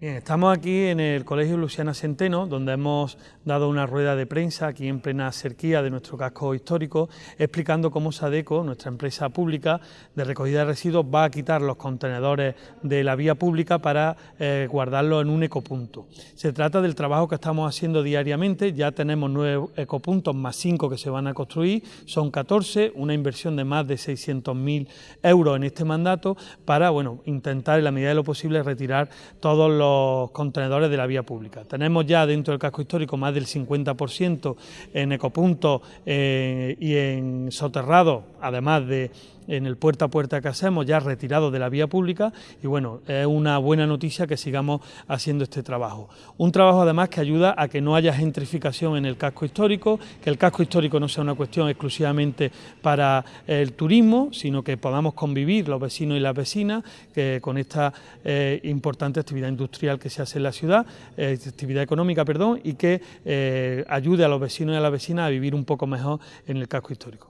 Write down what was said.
Bien, estamos aquí en el Colegio Luciana Centeno, donde hemos dado una rueda de prensa aquí en plena cerquía de nuestro casco histórico, explicando cómo Sadeco, nuestra empresa pública de recogida de residuos, va a quitar los contenedores de la vía pública para eh, guardarlos en un ecopunto. Se trata del trabajo que estamos haciendo diariamente, ya tenemos nueve ecopuntos más cinco que se van a construir, son 14, una inversión de más de 600.000 euros en este mandato para bueno, intentar en la medida de lo posible retirar todos los contenedores de la vía pública. Tenemos ya dentro del casco histórico más del 50% en ecopuntos eh, y en soterrados, además de en el puerta a puerta que hacemos, ya retirado de la vía pública y bueno, es una buena noticia que sigamos haciendo este trabajo. Un trabajo además que ayuda a que no haya gentrificación en el casco histórico, que el casco histórico no sea una cuestión exclusivamente para el turismo, sino que podamos convivir los vecinos y las vecinas que con esta eh, importante actividad industrial que se hace en la ciudad, eh, actividad económica, perdón, y que eh, ayude a los vecinos y a las vecinas a vivir un poco mejor en el casco histórico.